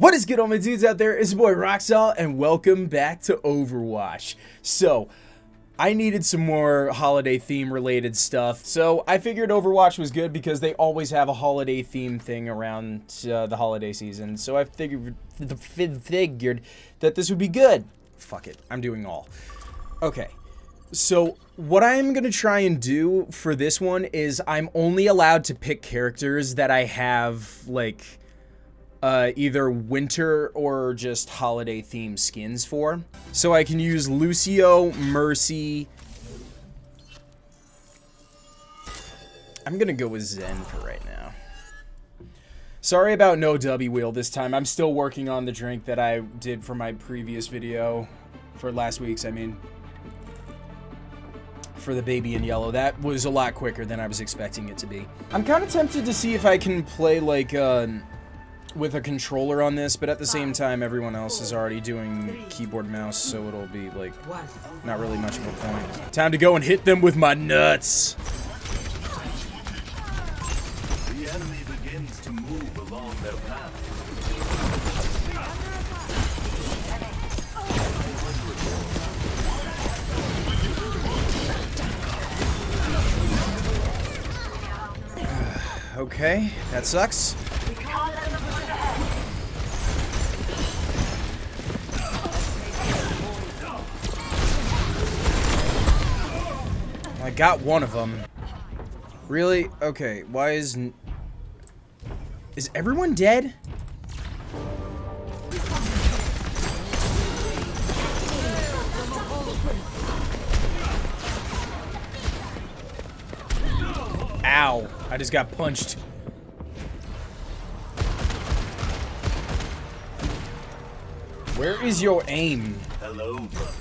What is good all my dudes out there? It's your boy Roxall and welcome back to Overwatch. So, I needed some more holiday theme related stuff. So, I figured Overwatch was good because they always have a holiday theme thing around uh, the holiday season. So, I figured the figured that this would be good. Fuck it. I'm doing all. Okay. So, what I'm going to try and do for this one is I'm only allowed to pick characters that I have like uh, either winter or just holiday themed skins for. So I can use Lucio, Mercy. I'm gonna go with Zen for right now. Sorry about no W wheel this time. I'm still working on the drink that I did for my previous video. For last week's, I mean. For the baby in yellow. That was a lot quicker than I was expecting it to be. I'm kind of tempted to see if I can play like... Uh, with a controller on this, but at the same time, everyone else is already doing keyboard mouse, so it'll be, like, not really much of a point. Time to go and hit them with my nuts! The enemy begins to move along their path. Okay, that sucks. Got one of them. Really? Okay, why is... Is everyone dead? Ow. I just got punched. Where is your aim? Hello, brother.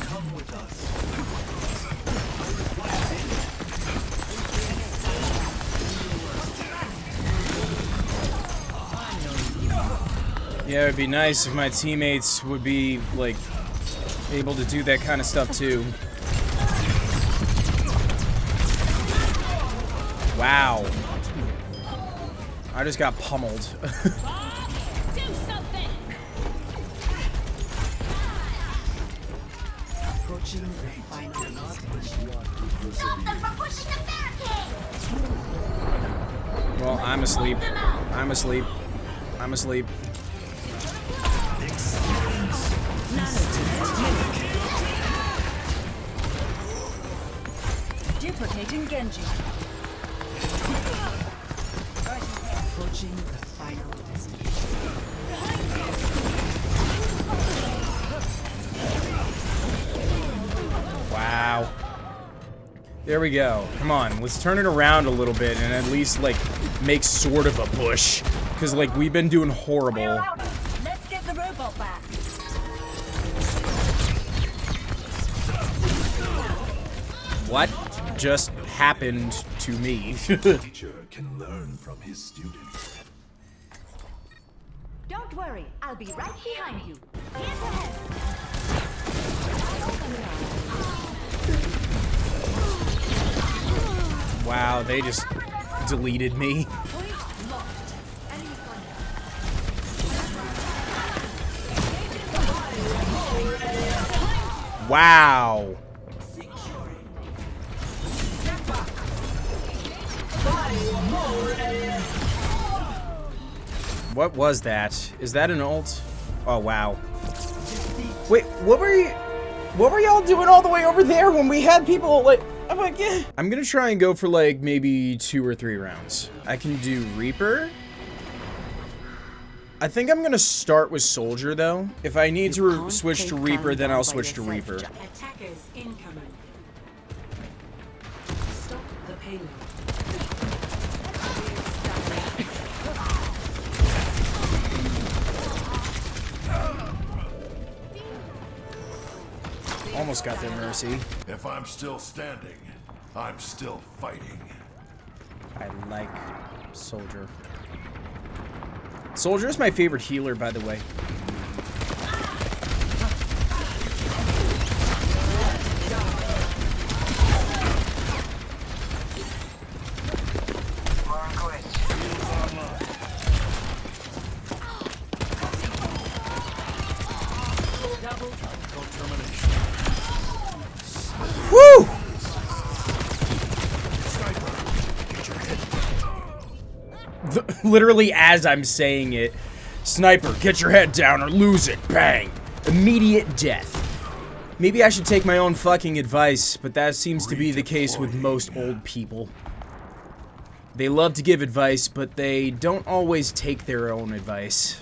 Come with us. Yeah, it'd be nice if my teammates would be, like, able to do that kind of stuff too. Wow. I just got pummeled. I'm asleep. I'm asleep. Duplicating Genji. Approaching the final destination. There we go. Come on, let's turn it around a little bit and at least, like, make sort of a push. Because, like, we've been doing horrible. Let's get the robot back. What just happened to me? Teacher can learn from his students. Don't worry, I'll be right behind you. Here's ahead. Wow, they just deleted me. Wow. What was that? Is that an ult? Oh, wow. Wait, what were you... What were y'all doing all the way over there when we had people, like... I'm like, yeah. I'm gonna try and go for, like, maybe two or three rounds. I can do Reaper. I think I'm gonna start with Soldier, though. If I need to switch to Reaper, then I'll switch to Reaper. Attackers incoming. Stop the payload. Almost got their Mercy. If I'm still standing, I'm still fighting. I like Soldier. Soldier is my favorite healer, by the way. Literally as I'm saying it. Sniper, get your head down or lose it. Bang. Immediate death. Maybe I should take my own fucking advice, but that seems to be the case with most old people. They love to give advice, but they don't always take their own advice.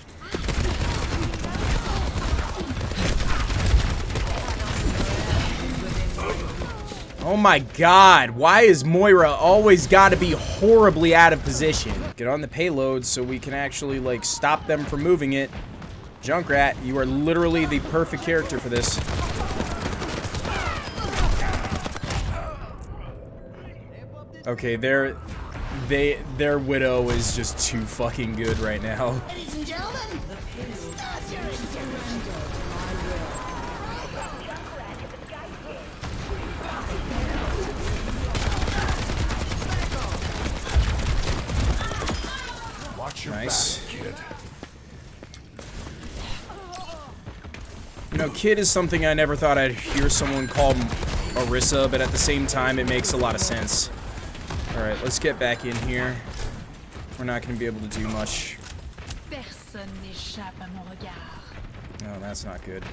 Oh my god, why is Moira always gotta be horribly out of position? Get on the payload so we can actually, like, stop them from moving it. Junkrat, you are literally the perfect character for this. Okay, their they their widow is just too fucking good right now. Ladies and gentlemen, start your engine. Watch your Nice. kid. You know, kid is something I never thought I'd hear someone call Orisa, but at the same time, it makes a lot of sense. Alright, let's get back in here. We're not going to be able to do much. Personne n'échappe à mon regard. No, that's not good.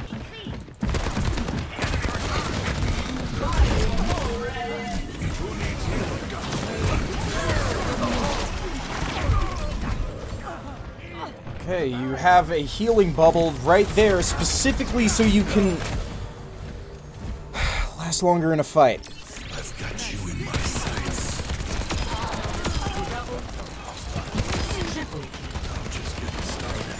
Okay, you have a healing bubble right there specifically so you can last longer in a fight. I've got you in my sights. I'm just getting started.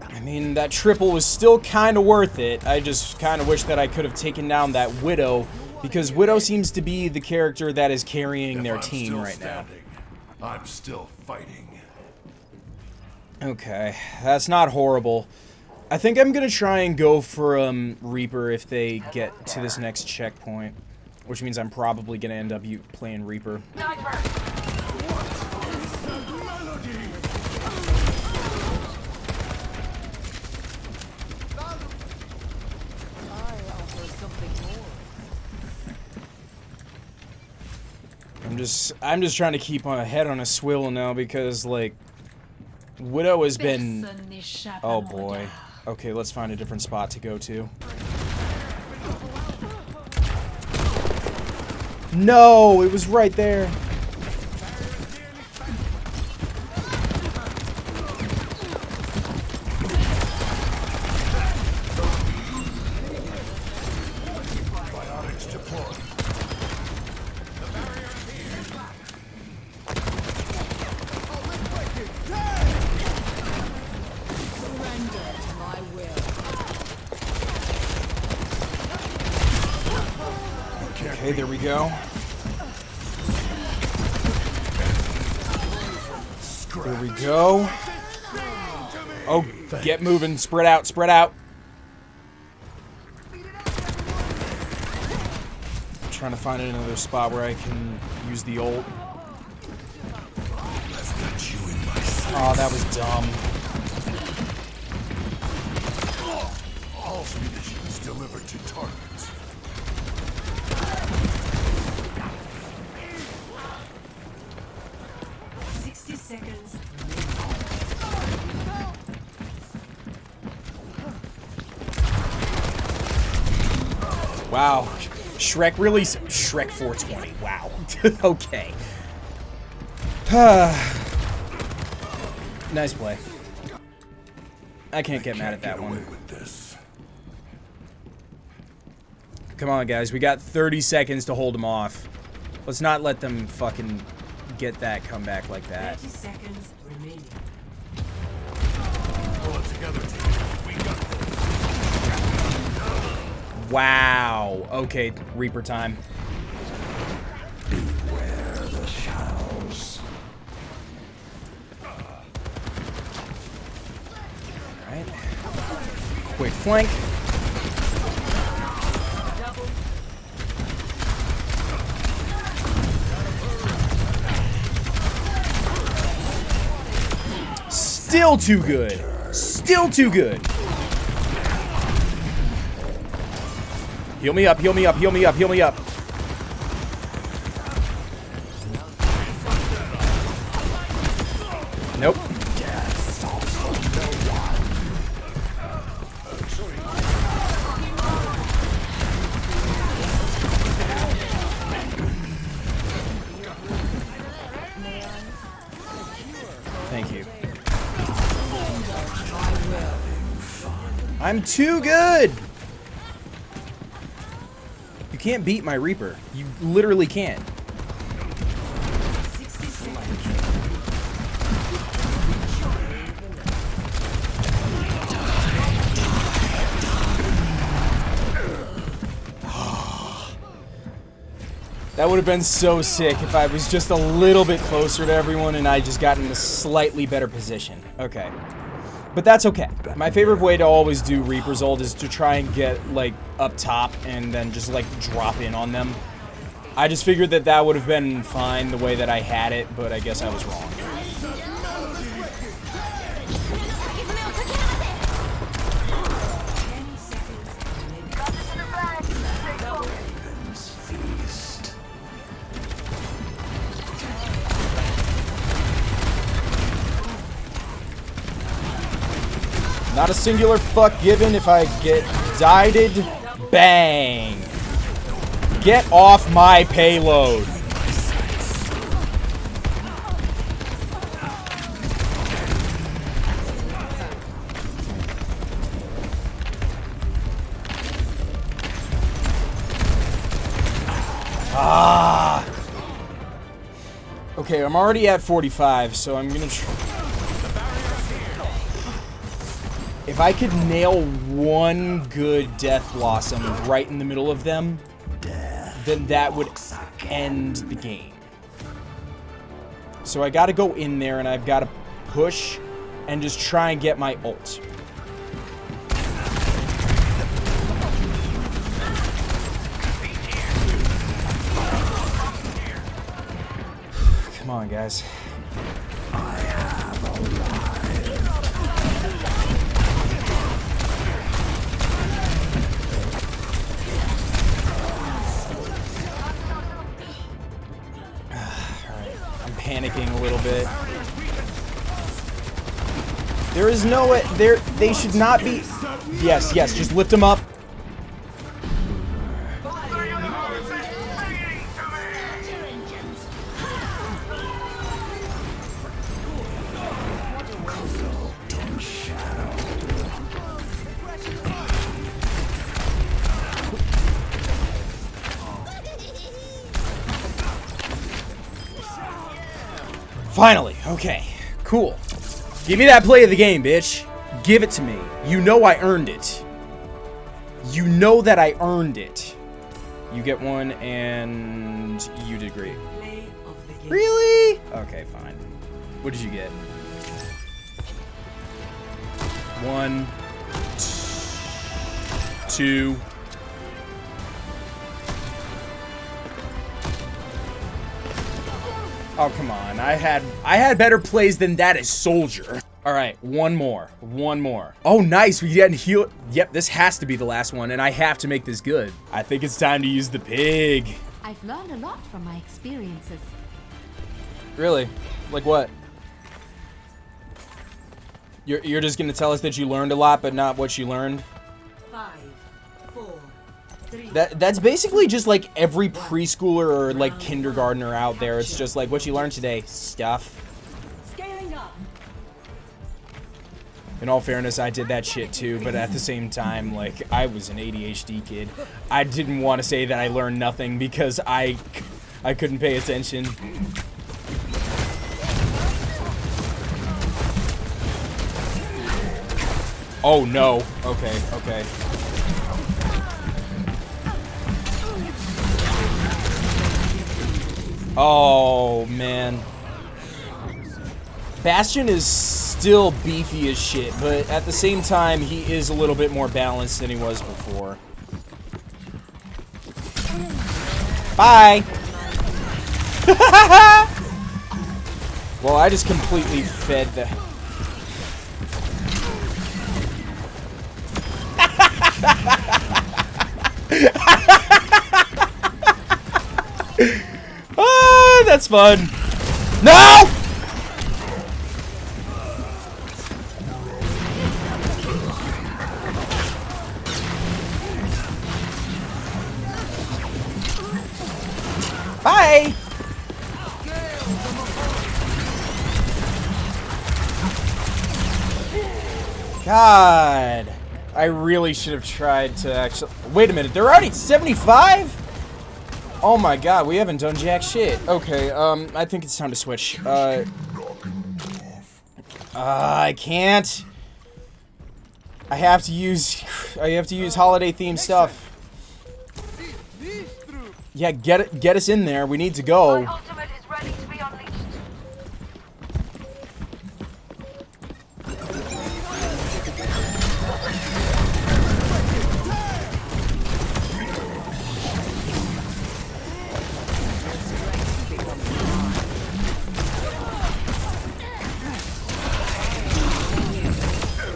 I mean, that triple was still kind of worth it. I just kind of wish that I could have taken down that Widow, because Widow seems to be the character that is carrying their I'm team still right now. I'm still fighting. Okay, that's not horrible. I think I'm gonna try and go for um, Reaper if they get to this next checkpoint, which means I'm probably gonna end up playing Reaper. I'm just I'm just trying to keep my head on a swivel now because like Widow has been Personne n'échappe à Oh boy. Okay, let's find a different spot to go to. No, it was right there. Go. There we go. Oh, get moving. Spread out, spread out. I'm Trying to find another spot where I can use the ult. Oh, that was dumb. Wow. Shrek really. s- Shrek 420. Wow. okay. nice play. I can't get mad at that Get one. with this. Come on, guys. We got 30 seconds to hold them off. Let's not let them fucking get that comeback like that. Thirty seconds remaining. Pull it together, team. We got this. Wow. Okay, Reaper time. Beware the shadows. Alright. Quick flank. Still too good. Still too good. Heal me up, heal me up, heal me up, heal me up. Nope. Thank you. I'm too good! You can't beat my Reaper. You literally can't. That would have been so sick if I was just a little bit closer to everyone and I just got in a slightly better position. Okay. But that's okay. My favorite way to always do Reaper's ult is to try and get, like, up top and then just, like, drop in on them. I just figured that that would have been fine the way that I had it, but I guess I was wrong. Not a singular fuck given if I get dieted. Bang. Get off my payload. Ah. Okay, I'm already at 45, so I'm gonna try. If I could nail one good Death Blossom right in the middle of them, then that would end the game. So I gotta go in there and I've gotta push and just try and get my ult. Come on, guys. Is no way. There, they should not be. Yes, yes. Just lift them up. Finally. Okay. Cool. Give me that play of the game, bitch. Give it to me. You know I earned it. You know that I earned it. You get one, and you did great. Really? Okay, fine. What did you get? One, two. Oh come on! I had I had better plays than that as Soldier. All right, one more, one more. Oh, nice! We get heal. Yep, this has to be the last one, and I have to make this good. I think it's time to use the pig. I've learned a lot from my experiences. Really? Like what? You're you're just gonna tell us that you learned a lot, but not what you learned. Five, four, three. That that's basically just like every preschooler or like kindergartner out there. It's just like what you learned today, stuff. In all fairness, I did that shit too, but at the same time, like, I was an ADHD kid. I didn't want to say that I learned nothing because I, I couldn't pay attention. Oh no. Okay, okay. Oh, man. Bastion is still beefy as shit, but at the same time, he is a little bit more balanced than he was before. Bye! well, I just completely fed the... ah, that's fun. No! Bye! God. I really should have tried to actually... Wait a minute, they're already 75? Oh my god, we haven't done jack shit. Okay, um, I think it's time to switch. Uh... uh I can't. I have to use... I have to use holiday themed stuff. Yeah, get it, get us in there. We need to go.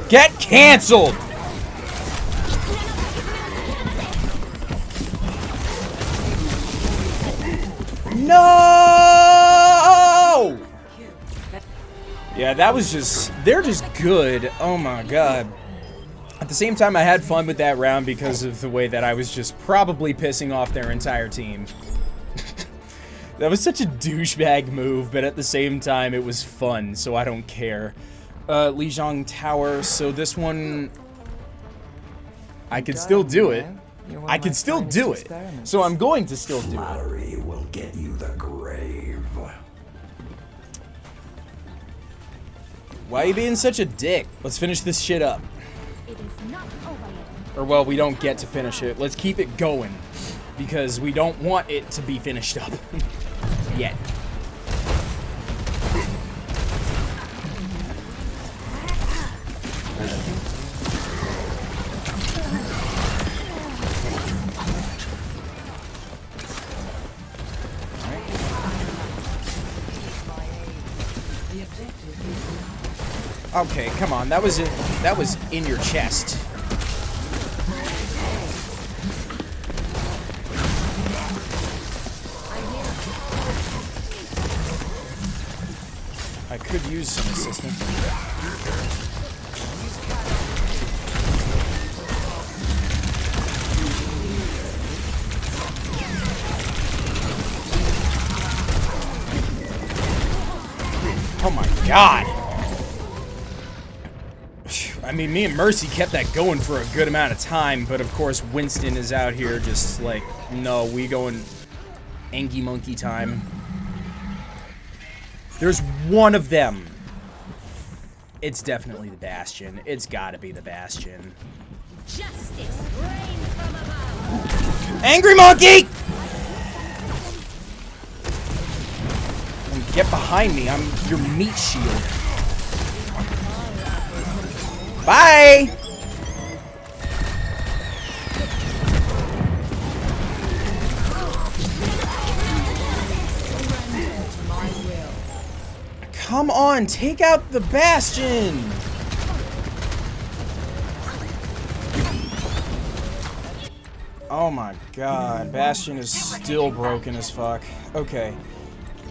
Get canceled! No! Yeah, that was just... They're just good. Oh my god. At the same time, I had fun with that round because of the way that I was just probably pissing off their entire team. that was such a douchebag move, but at the same time, it was fun, so I don't care. Uh, Lijiang Tower, so this one... I can still do it. I can still do it. So I'm going to still do it. Will get you the grave. Why are you being such a dick? Let's finish this shit up. It is not over yet. Or, well, we don't get to finish it. Let's keep it going. Because we don't want it to be finished up. On. That was in, that was in your chest. I could use some assistance. Oh my god! I mean, me and Mercy kept that going for a good amount of time, but of course Winston is out here just like, no, we going Angie Monkey time. There's one of them. It's definitely the Bastion. It's gotta be the Bastion. Justice reigns from above. Angry Monkey! And get behind me, I'm your meat shield. Bye! Come on, take out the Bastion! Oh my god, Bastion is still broken as fuck. Okay.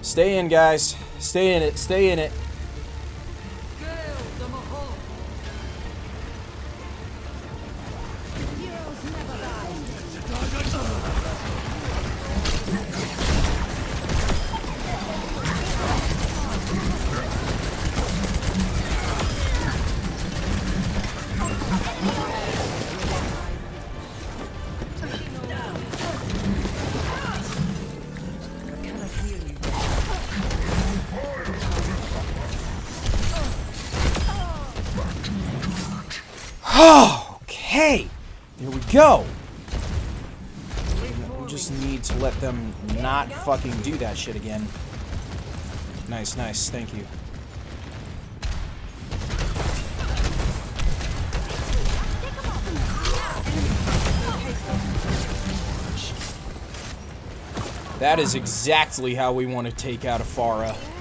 Stay in, guys. Stay in it, stay in it. Go. We just need to let them not fucking do that shit again. Nice, nice. Thank you. That is exactly how we want to take out a Pharah. Oh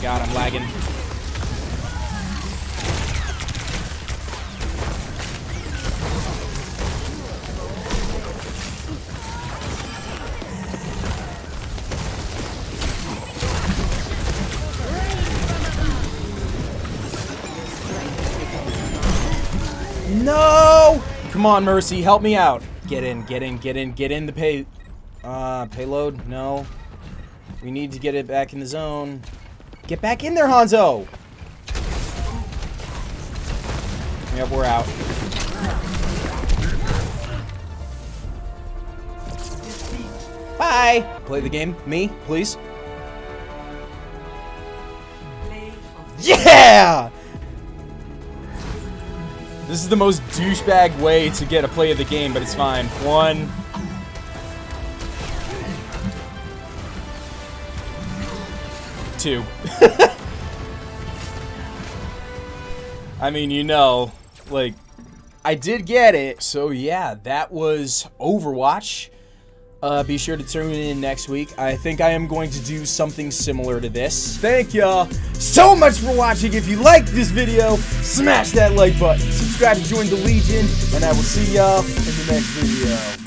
god, I'm lagging. No! Come on, Mercy, help me out. Get in, get in, get in, get in the pay... Uh, payload? No. We need to get it back in the zone. Get back in there, Hanzo! Yep, we're out. Bye! Play the game. Me, please. Yeah! This is the most douchebag way to get a play of the game, but it's fine. One. I mean, you know, like, I did get it. So, yeah, that was Overwatch. Uh, be sure to tune in next week. I think I am going to do something similar to this. Thank y'all so much for watching. If you liked this video, smash that like button. Subscribe to join the Legion, and I will see y'all in the next video.